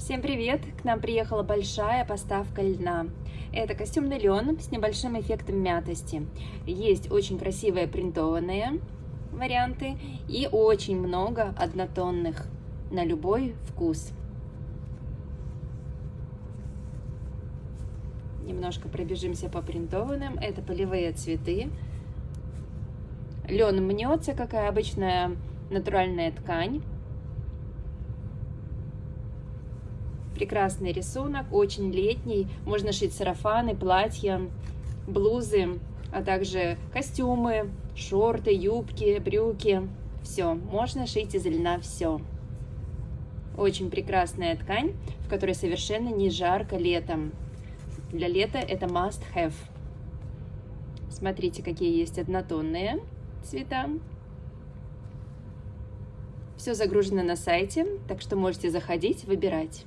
Всем привет! К нам приехала большая поставка льна. Это костюмный лен с небольшим эффектом мятости. Есть очень красивые принтованные варианты и очень много однотонных на любой вкус. Немножко пробежимся по принтованным. Это полевые цветы. Лен мнется, какая обычная натуральная ткань. Прекрасный рисунок, очень летний. Можно шить сарафаны, платья, блузы, а также костюмы, шорты, юбки, брюки. Все, можно шить из льна все. Очень прекрасная ткань, в которой совершенно не жарко летом. Для лета это must have. Смотрите, какие есть однотонные цвета. Все загружено на сайте, так что можете заходить, выбирать.